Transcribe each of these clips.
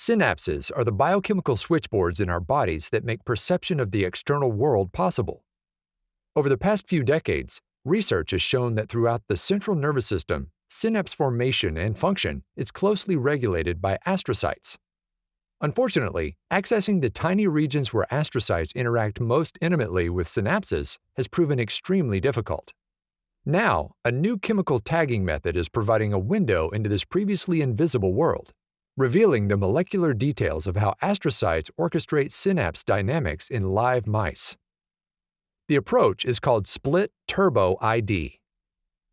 Synapses are the biochemical switchboards in our bodies that make perception of the external world possible. Over the past few decades, research has shown that throughout the central nervous system, synapse formation and function is closely regulated by astrocytes. Unfortunately, accessing the tiny regions where astrocytes interact most intimately with synapses has proven extremely difficult. Now, a new chemical tagging method is providing a window into this previously invisible world revealing the molecular details of how astrocytes orchestrate synapse dynamics in live mice. The approach is called split turbo ID.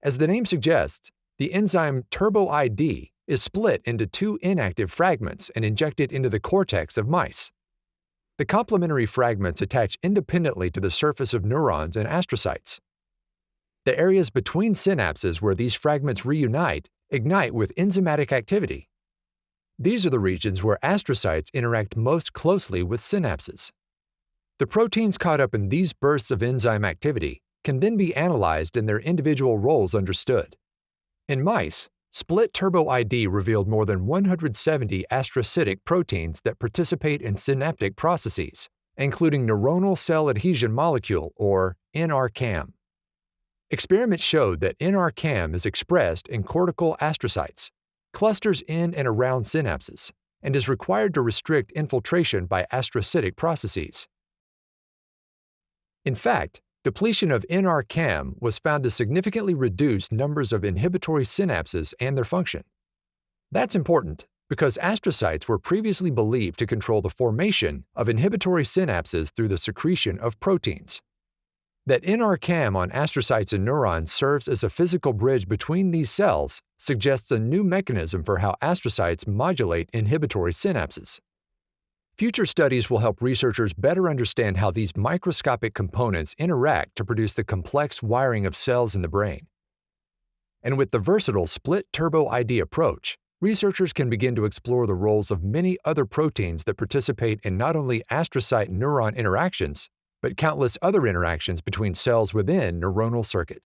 As the name suggests, the enzyme turbo-ID is split into two inactive fragments and injected into the cortex of mice. The complementary fragments attach independently to the surface of neurons and astrocytes. The areas between synapses where these fragments reunite ignite with enzymatic activity. These are the regions where astrocytes interact most closely with synapses. The proteins caught up in these bursts of enzyme activity can then be analyzed and their individual roles understood. In mice, Split Turbo ID revealed more than 170 astrocytic proteins that participate in synaptic processes, including neuronal cell adhesion molecule, or NRCAM. Experiments showed that NRCAM is expressed in cortical astrocytes, clusters in and around synapses, and is required to restrict infiltration by astrocytic processes. In fact, depletion of NRCAM was found to significantly reduce numbers of inhibitory synapses and their function. That's important because astrocytes were previously believed to control the formation of inhibitory synapses through the secretion of proteins. That NRCAM on astrocytes and neurons serves as a physical bridge between these cells suggests a new mechanism for how astrocytes modulate inhibitory synapses. Future studies will help researchers better understand how these microscopic components interact to produce the complex wiring of cells in the brain. And with the versatile split turbo ID approach, researchers can begin to explore the roles of many other proteins that participate in not only astrocyte neuron interactions, but countless other interactions between cells within neuronal circuits.